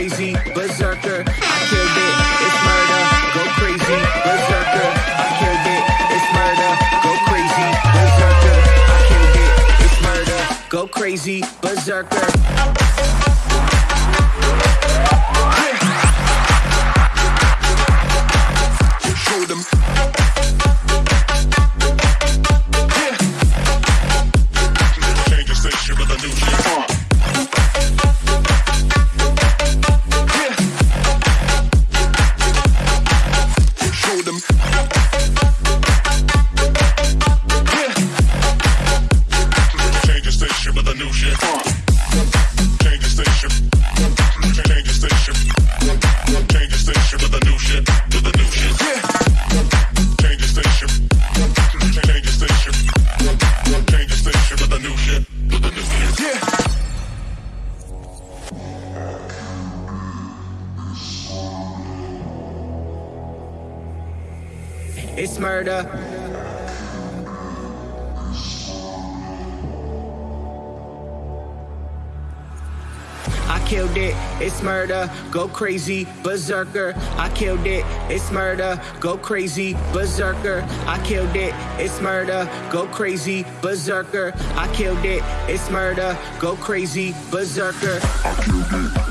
crazy, berserker. I killed it, it's murder. Go crazy, berserker. I killed it, it's murder. Go crazy, berserker. I killed it, it's murder. Go crazy, berserker. crazy, berserker. I killed it, it's murder. Go crazy, berserker. I killed it, it's murder. Go crazy, berserker. I killed it, it's murder. Go crazy, berserker. I killed it.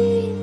I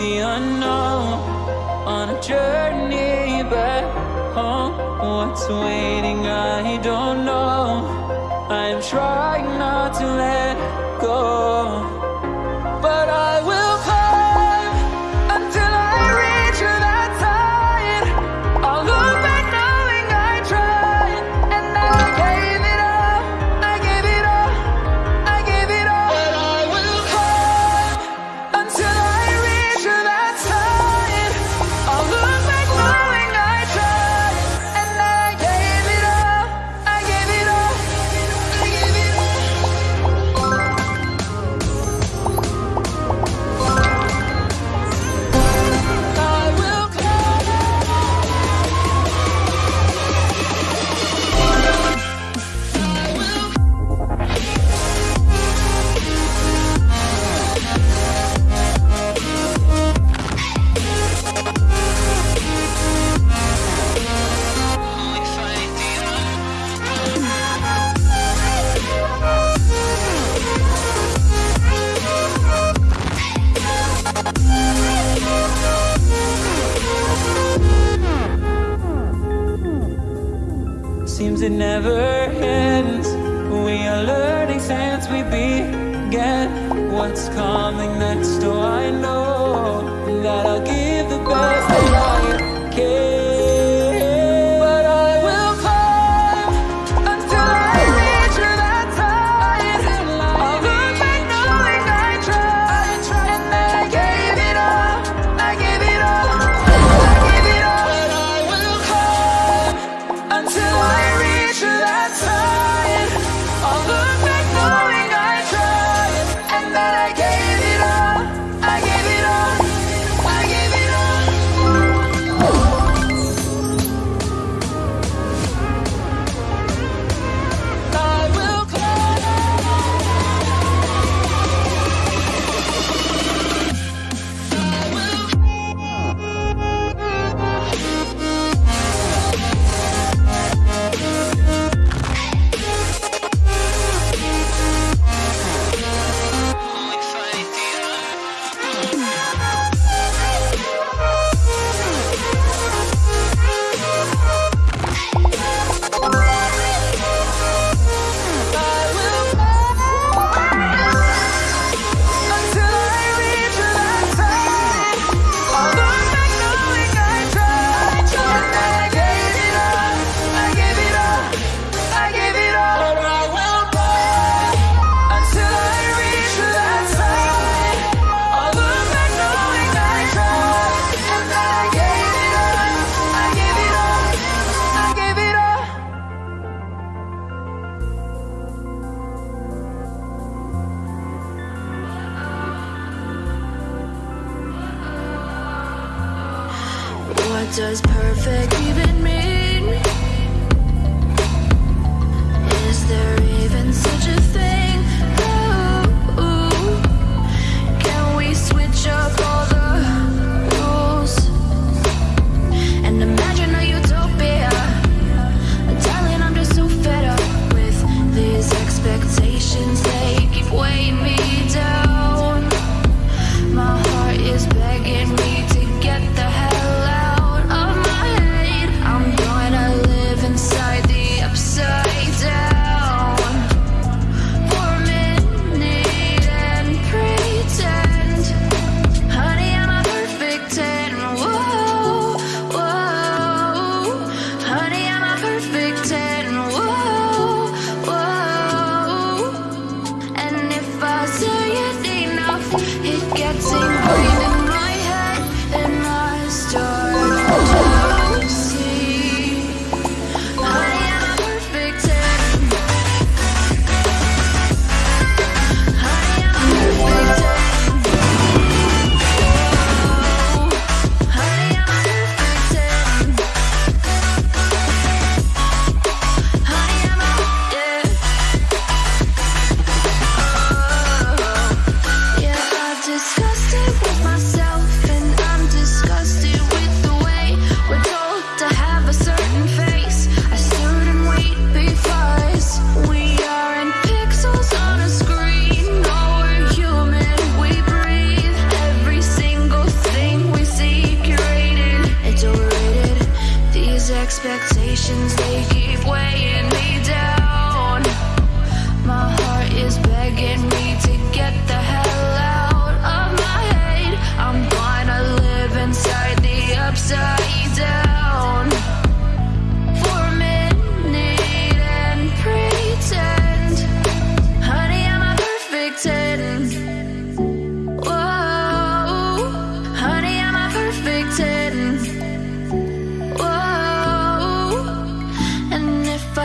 the unknown on a journey back home. What's waiting,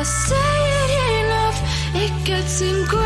say it enough, it gets ingrained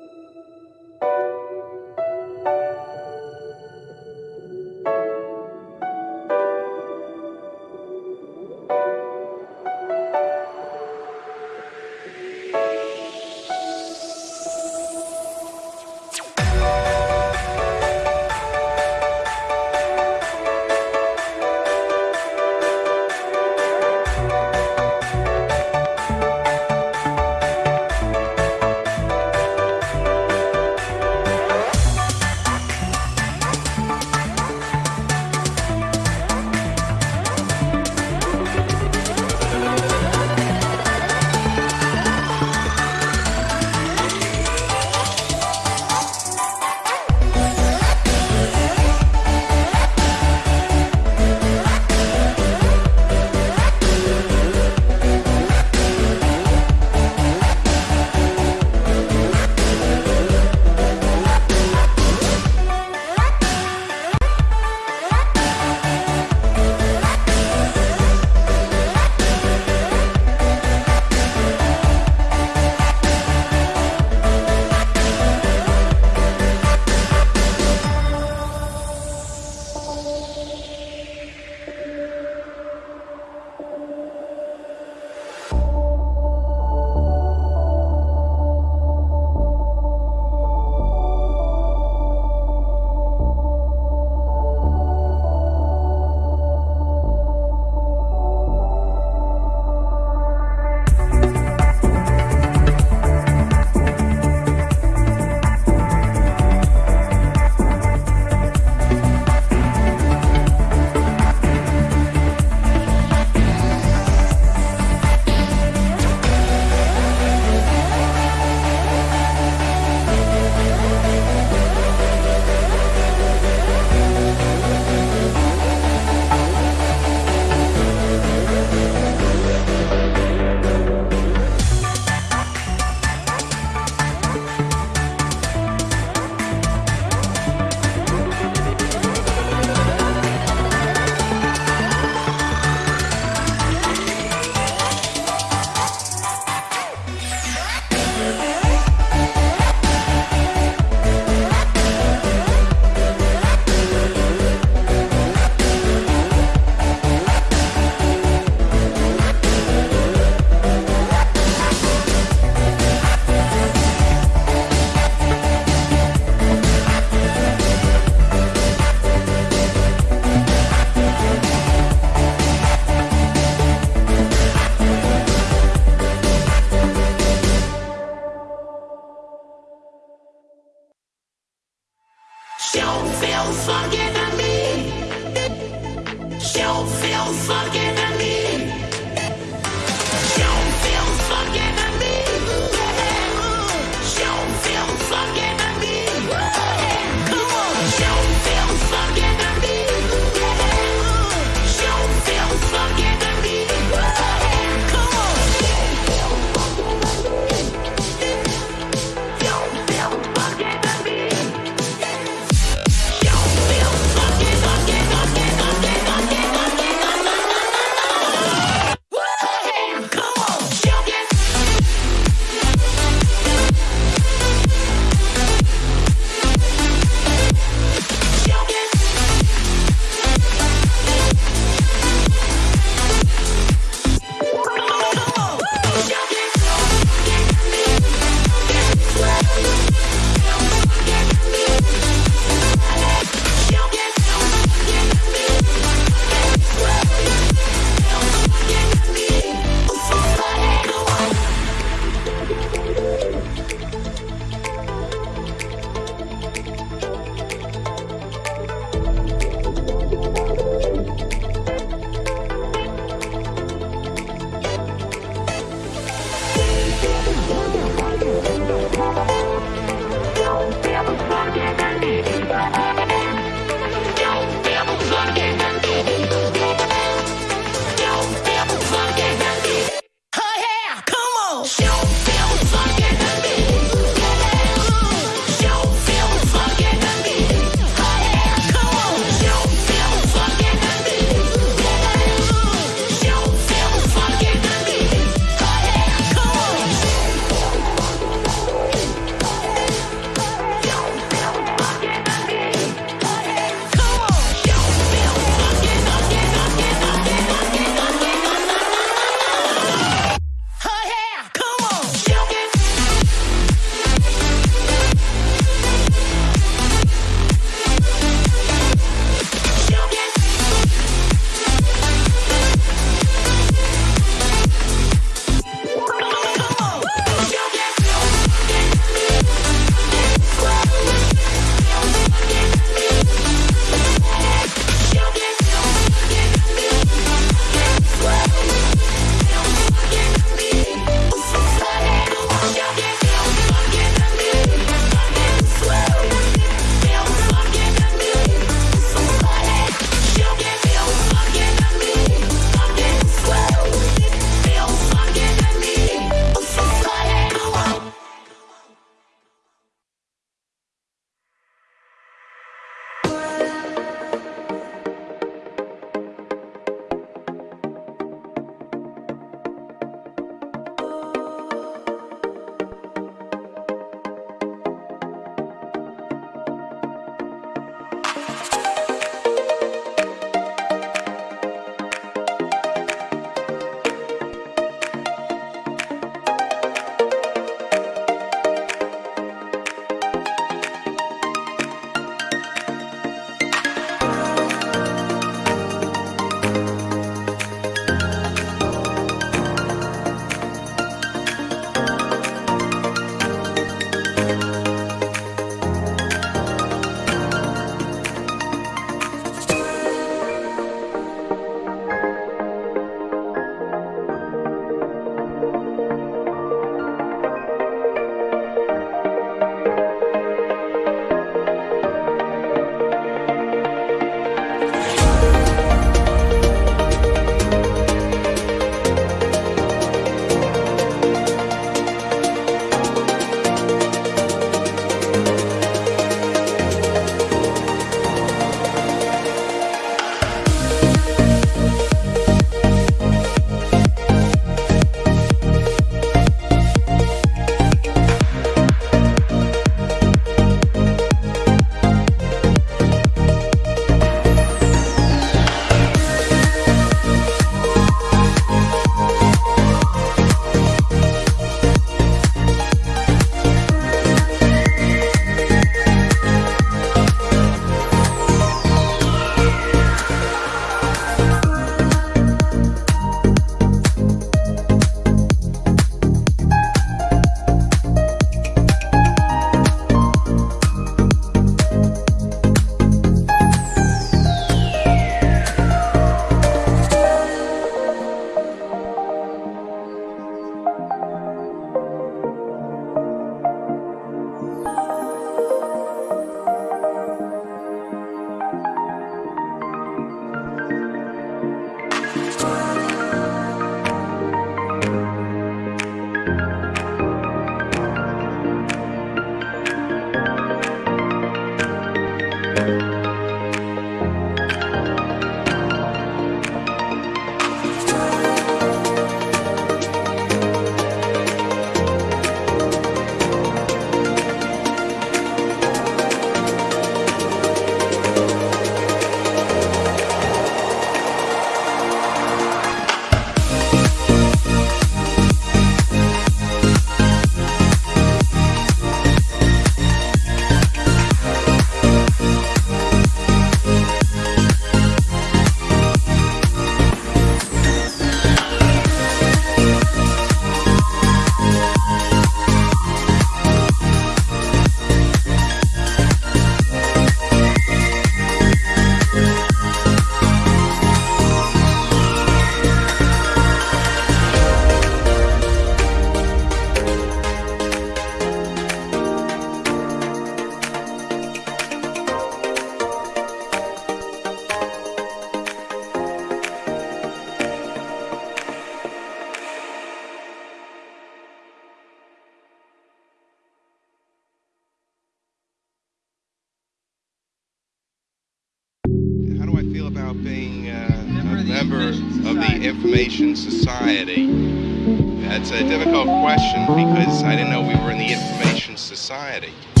Society.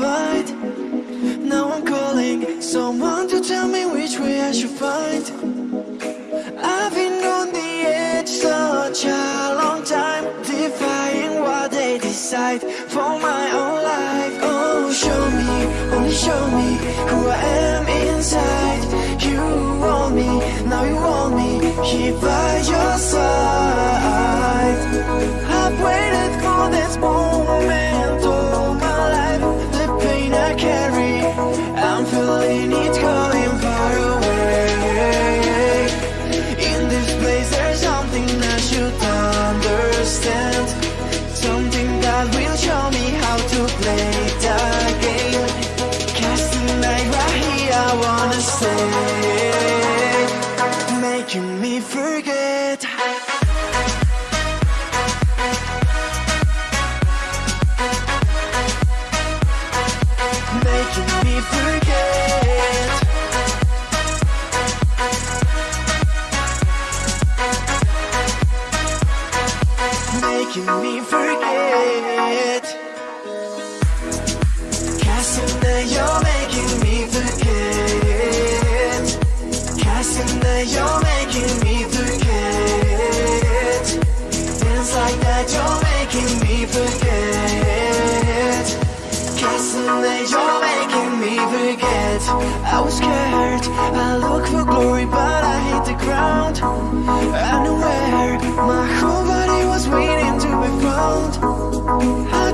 replied Now I'm calling someone to tell me which way I should find I've been on the edge such a long time Defying what they decide for my own life. Oh, show me, only show me who I am inside. You want me, now you want me here by your side. I've waited for this moment. Unaware, my whole body was waiting to be found I